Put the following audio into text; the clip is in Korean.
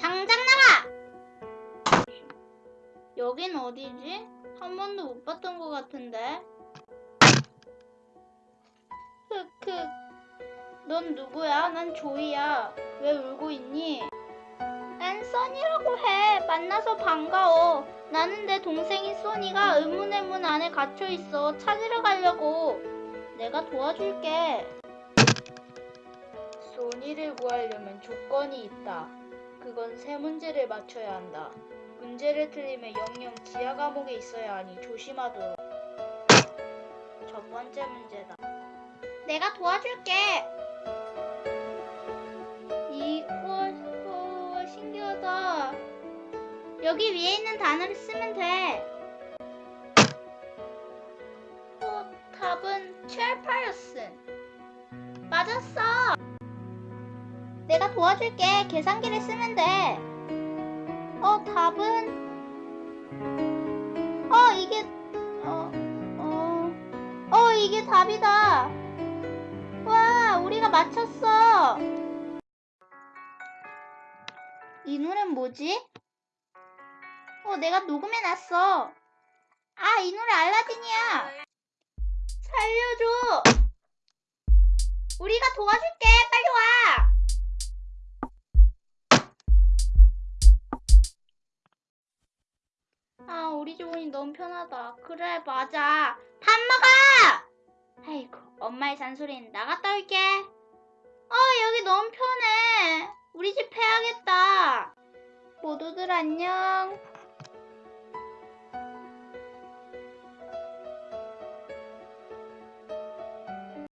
당장 나가! 여긴 어디지? 한 번도 못 봤던 것 같은데. 흑흑. 넌 누구야? 난 조이야. 왜 울고 있니? 난 써니라고 해. 만나서 반가워. 나는 내 동생인 써니가 의문의 문 안에 갇혀 있어. 찾으러 가려고. 내가 도와줄게. 소니를 구하려면 조건이 있다. 그건 세 문제를 맞춰야 한다. 문제를 틀리면 영영 지하 감옥에 있어야 하니 조심하도록. 첫 번째 문제다. 내가 도와줄게. 이, 우와, 우와, 신기하다. 여기 위에 있는 단어를 쓰면 돼. 어, 답은 체어파이어슨. 맞았어. 내가 도와줄게. 계산기를 쓰면 돼. 어, 답은 어, 이게 어, 어, 어, 이게 답이다. 와, 우리가 맞췄어. 이 노래는 뭐지? 어, 내가 녹음해놨어. 아, 이 노래 알라딘이야. 살려줘. 우리가 도와줄게. 빨리 와. 아, 우리 조은이 너무 편하다. 그래, 맞아. 밥 먹어! 아이고, 엄마의 잔소리는 나갔다 올게. 어, 여기 너무 편해. 우리 집 해야겠다. 모두들 안녕.